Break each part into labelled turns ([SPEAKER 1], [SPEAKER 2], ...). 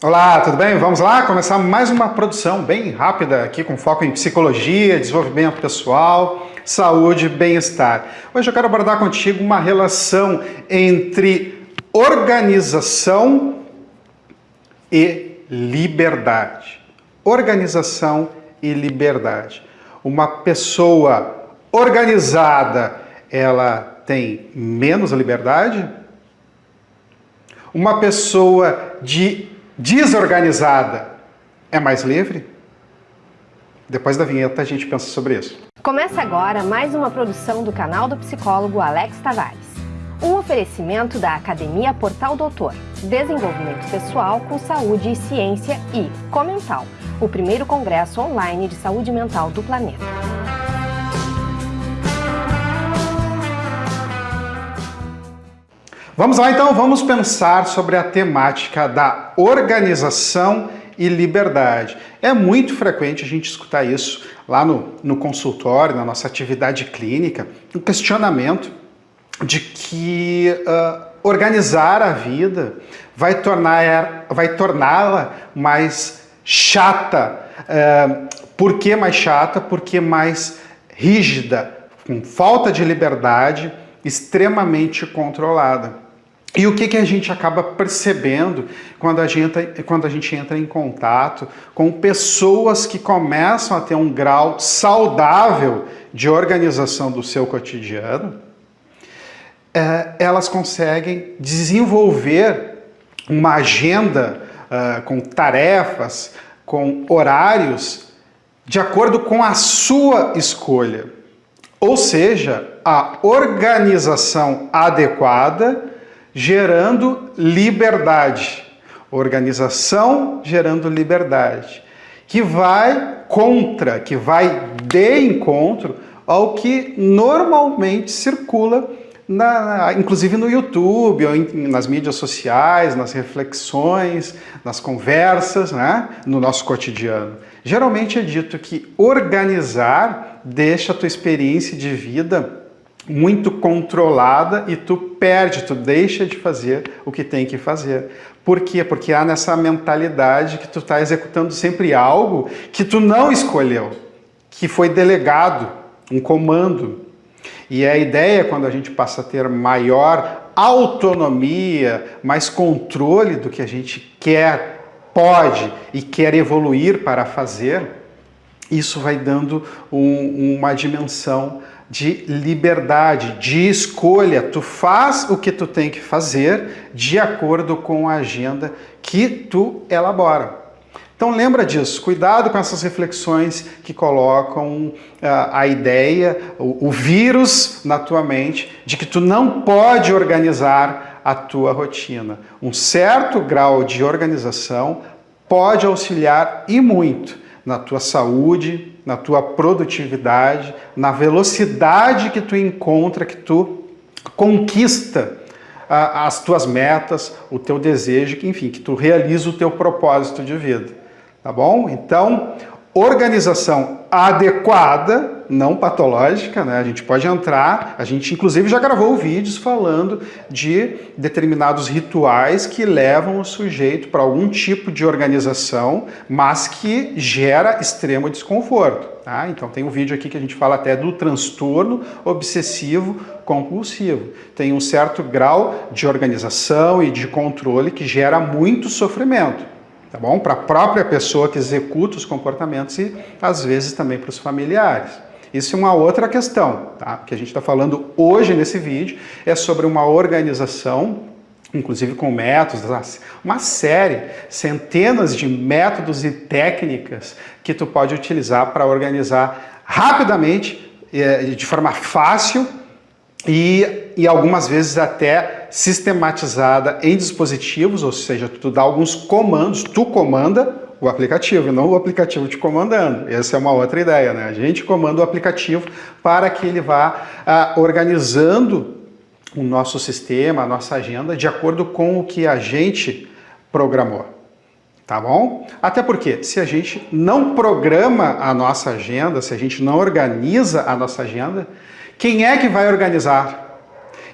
[SPEAKER 1] Olá, tudo bem? Vamos lá começar mais uma produção bem rápida aqui com foco em psicologia, desenvolvimento pessoal, saúde, bem-estar. Hoje eu quero abordar contigo uma relação entre organização e liberdade. Organização e liberdade. Uma pessoa organizada, ela tem menos liberdade? Uma pessoa de desorganizada é mais livre? Depois da vinheta a gente pensa sobre isso.
[SPEAKER 2] Começa agora mais uma produção do canal do psicólogo Alex Tavares. Um oferecimento da Academia Portal Doutor, Desenvolvimento Pessoal com Saúde e Ciência e Comental, o primeiro congresso online de saúde mental do planeta.
[SPEAKER 1] Vamos lá então, vamos pensar sobre a temática da organização e liberdade. É muito frequente a gente escutar isso lá no, no consultório, na nossa atividade clínica, um questionamento de que uh, organizar a vida vai tornar vai torná-la mais chata. Uh, por que mais chata? Porque mais rígida, com falta de liberdade, extremamente controlada. E o que, que a gente acaba percebendo quando a, gente, quando a gente entra em contato com pessoas que começam a ter um grau saudável de organização do seu cotidiano? É, elas conseguem desenvolver uma agenda uh, com tarefas, com horários, de acordo com a sua escolha. Ou seja, a organização adequada gerando liberdade. Organização gerando liberdade. Que vai contra, que vai de encontro ao que normalmente circula, na, inclusive no YouTube, ou em, nas mídias sociais, nas reflexões, nas conversas, né, no nosso cotidiano. Geralmente é dito que organizar deixa a tua experiência de vida muito controlada e tu perde, tu deixa de fazer o que tem que fazer. Por quê? Porque há nessa mentalidade que tu está executando sempre algo que tu não escolheu, que foi delegado, um comando. E a ideia, quando a gente passa a ter maior autonomia, mais controle do que a gente quer, pode e quer evoluir para fazer, isso vai dando um, uma dimensão de liberdade, de escolha. Tu faz o que tu tem que fazer de acordo com a agenda que tu elabora. Então lembra disso, cuidado com essas reflexões que colocam uh, a ideia, o, o vírus na tua mente de que tu não pode organizar a tua rotina. Um certo grau de organização pode auxiliar e muito na tua saúde, na tua produtividade, na velocidade que tu encontra, que tu conquista as tuas metas, o teu desejo, enfim, que tu realiza o teu propósito de vida, tá bom? Então, organização adequada não patológica, né? A gente pode entrar, a gente inclusive já gravou vídeos falando de determinados rituais que levam o sujeito para algum tipo de organização, mas que gera extremo desconforto. Tá? Então tem um vídeo aqui que a gente fala até do transtorno obsessivo compulsivo. Tem um certo grau de organização e de controle que gera muito sofrimento tá bom? Para a própria pessoa que executa os comportamentos e às vezes também para os familiares. Isso é uma outra questão, tá? que a gente está falando hoje nesse vídeo, é sobre uma organização, inclusive com métodos, uma série, centenas de métodos e técnicas que tu pode utilizar para organizar rapidamente, de forma fácil e, e algumas vezes até sistematizada em dispositivos, ou seja, tu dá alguns comandos, tu comanda o aplicativo, não o aplicativo te comandando. Essa é uma outra ideia, né? A gente comanda o aplicativo para que ele vá ah, organizando o nosso sistema, a nossa agenda, de acordo com o que a gente programou. Tá bom? Até porque, se a gente não programa a nossa agenda, se a gente não organiza a nossa agenda, quem é que vai organizar?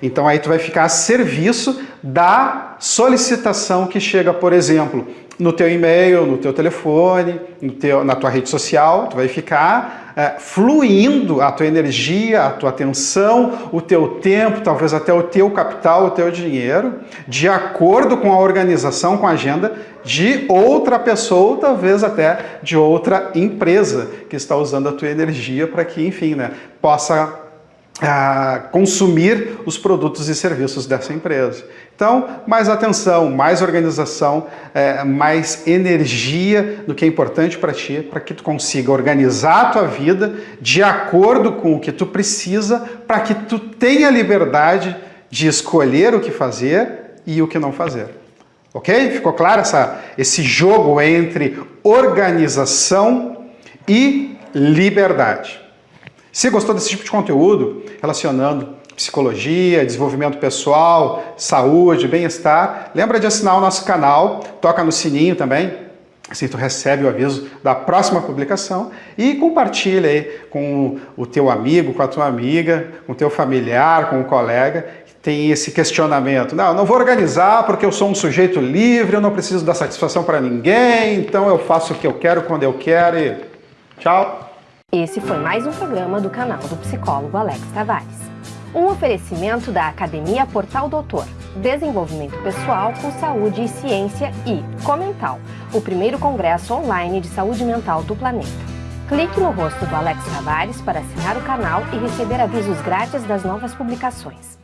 [SPEAKER 1] Então aí tu vai ficar a serviço da solicitação que chega, por exemplo, no teu e-mail, no teu telefone, no teu, na tua rede social, tu vai ficar é, fluindo a tua energia, a tua atenção, o teu tempo, talvez até o teu capital, o teu dinheiro, de acordo com a organização, com a agenda de outra pessoa, talvez até de outra empresa que está usando a tua energia para que, enfim, né, possa a consumir os produtos e serviços dessa empresa. Então, mais atenção, mais organização, é, mais energia do que é importante para ti, para que tu consiga organizar a tua vida de acordo com o que tu precisa, para que tu tenha liberdade de escolher o que fazer e o que não fazer. Ok? Ficou claro essa, esse jogo entre organização e liberdade. Se gostou desse tipo de conteúdo, relacionando psicologia, desenvolvimento pessoal, saúde, bem-estar, lembra de assinar o nosso canal, toca no sininho também, assim tu recebe o aviso da próxima publicação e compartilha aí com o teu amigo, com a tua amiga, com o teu familiar, com o colega que tem esse questionamento. Não, não vou organizar porque eu sou um sujeito livre, eu não preciso dar satisfação para ninguém, então eu faço o que eu quero quando eu quero e tchau.
[SPEAKER 2] Esse foi mais um programa do canal do psicólogo Alex Tavares. Um oferecimento da Academia Portal Doutor, Desenvolvimento Pessoal com Saúde e Ciência e Comental, o primeiro congresso online de saúde mental do planeta. Clique no rosto do Alex Tavares para assinar o canal e receber avisos grátis das novas publicações.